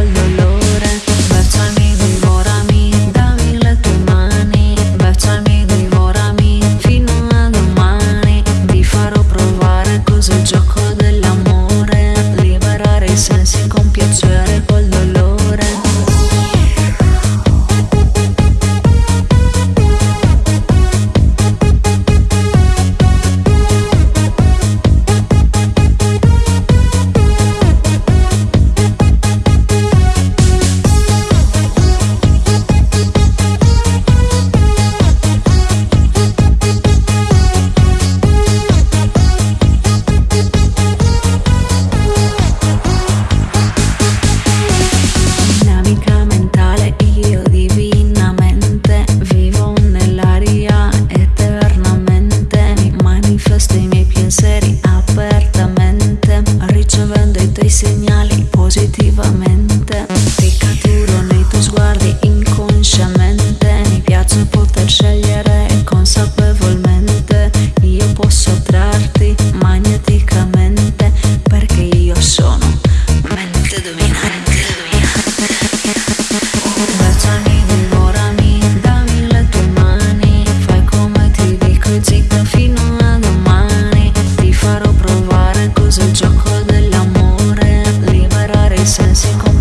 solo Take a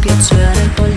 you're turning